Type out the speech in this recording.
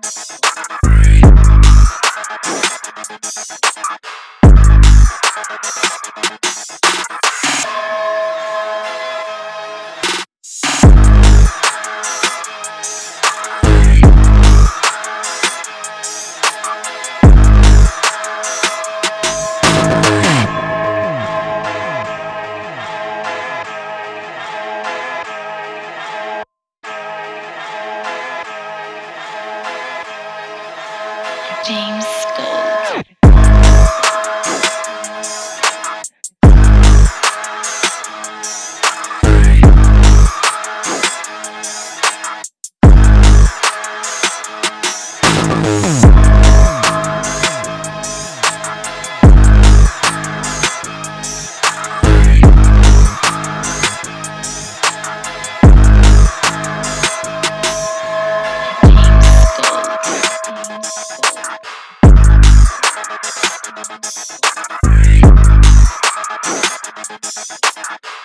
Thank James We'll be right back.